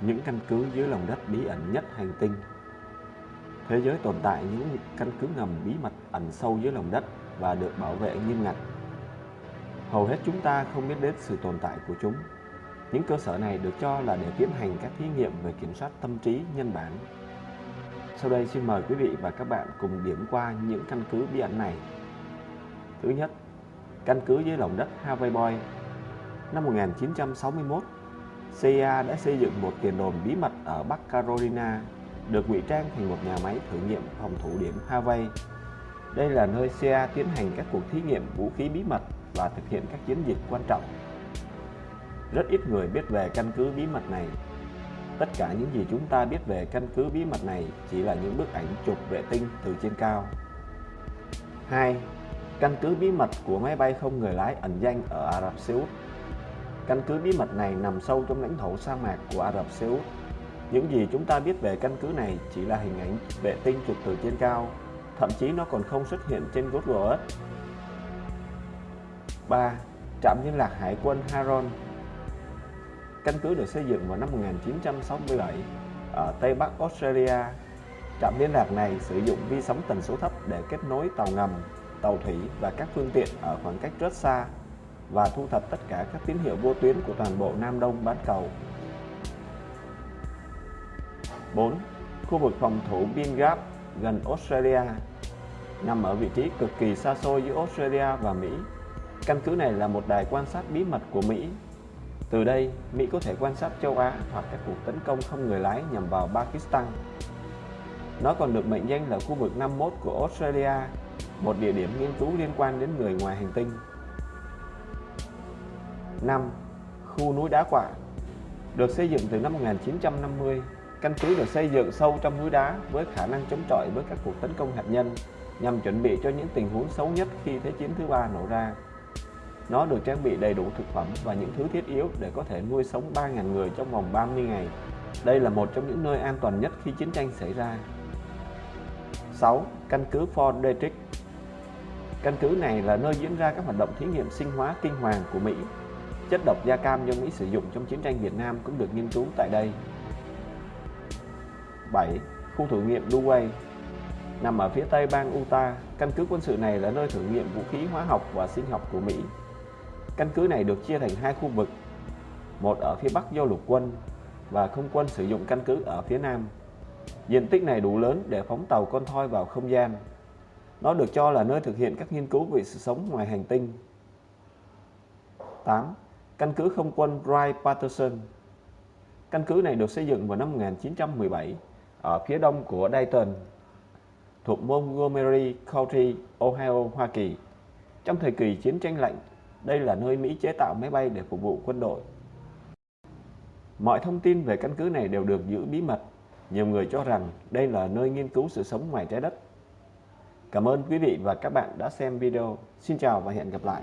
những căn cứ dưới lòng đất bí ẩn nhất hành tinh. Thế giới tồn tại những căn cứ ngầm bí mật ẩn sâu dưới lòng đất và được bảo vệ nghiêm ngặt. Hầu hết chúng ta không biết đến sự tồn tại của chúng. Những cơ sở này được cho là để tiến hành các thí nghiệm về kiểm soát tâm trí nhân bản. Sau đây xin mời quý vị và các bạn cùng điểm qua những căn cứ bí ẩn này. Thứ nhất, căn cứ dưới lòng đất Hawaii Boy. Năm 1961, CIA đã xây dựng một tiền đồn bí mật ở Bắc Carolina, được ngụy trang thành một nhà máy thử nghiệm phòng thủ điểm Hawaii. Đây là nơi CIA tiến hành các cuộc thí nghiệm vũ khí bí mật và thực hiện các chiến dịch quan trọng. Rất ít người biết về căn cứ bí mật này. Tất cả những gì chúng ta biết về căn cứ bí mật này chỉ là những bức ảnh chụp vệ tinh từ trên cao. 2. Căn cứ bí mật của máy bay không người lái ẩn danh ở Ả Rập Xê Út Căn cứ bí mật này nằm sâu trong lãnh thổ sa mạc của Ả Rập Xê Út. Những gì chúng ta biết về căn cứ này chỉ là hình ảnh vệ tinh chụp từ trên cao, thậm chí nó còn không xuất hiện trên Google Earth. 3. Trạm liên lạc Hải quân Haron Căn cứ được xây dựng vào năm 1967 ở Tây Bắc Australia. Trạm liên lạc này sử dụng vi sóng tần số thấp để kết nối tàu ngầm, tàu thủy và các phương tiện ở khoảng cách rất xa và thu thập tất cả các tín hiệu vô tuyến của toàn bộ Nam Đông bán cầu. 4. Khu vực phòng thủ Bin Gap gần Australia nằm ở vị trí cực kỳ xa xôi giữa Australia và Mỹ. Căn cứ này là một đài quan sát bí mật của Mỹ. Từ đây, Mỹ có thể quan sát châu Á hoặc các cuộc tấn công không người lái nhằm vào Pakistan. Nó còn được mệnh danh là khu vực 51 của Australia, một địa điểm nghiên cứu liên quan đến người ngoài hành tinh. 5. Khu núi đá quả Được xây dựng từ năm 1950, căn cứ được xây dựng sâu trong núi đá với khả năng chống chọi với các cuộc tấn công hạt nhân nhằm chuẩn bị cho những tình huống xấu nhất khi Thế chiến thứ ba nổ ra. Nó được trang bị đầy đủ thực phẩm và những thứ thiết yếu để có thể nuôi sống 3.000 người trong vòng 30 ngày. Đây là một trong những nơi an toàn nhất khi chiến tranh xảy ra. 6. Căn cứ Fort Detrick Căn cứ này là nơi diễn ra các hoạt động thí nghiệm sinh hóa kinh hoàng của Mỹ Chất độc da cam do Mỹ sử dụng trong chiến tranh Việt Nam cũng được nghiên cứu tại đây. 7. Khu thử nghiệm Luway Nằm ở phía tây bang Utah, căn cứ quân sự này là nơi thử nghiệm vũ khí hóa học và sinh học của Mỹ. Căn cứ này được chia thành hai khu vực, một ở phía bắc do lục quân và không quân sử dụng căn cứ ở phía nam. Diện tích này đủ lớn để phóng tàu con thoi vào không gian. Nó được cho là nơi thực hiện các nghiên cứu về sự sống ngoài hành tinh. 8 căn cứ không quân Wright-Patterson. Căn cứ này được xây dựng vào năm 1917 ở phía đông của Dayton, thuộc Montgomery County, Ohio, Hoa Kỳ. Trong thời kỳ chiến tranh lạnh, đây là nơi Mỹ chế tạo máy bay để phục vụ quân đội. Mọi thông tin về căn cứ này đều được giữ bí mật. Nhiều người cho rằng đây là nơi nghiên cứu sự sống ngoài trái đất. Cảm ơn quý vị và các bạn đã xem video. Xin chào và hẹn gặp lại.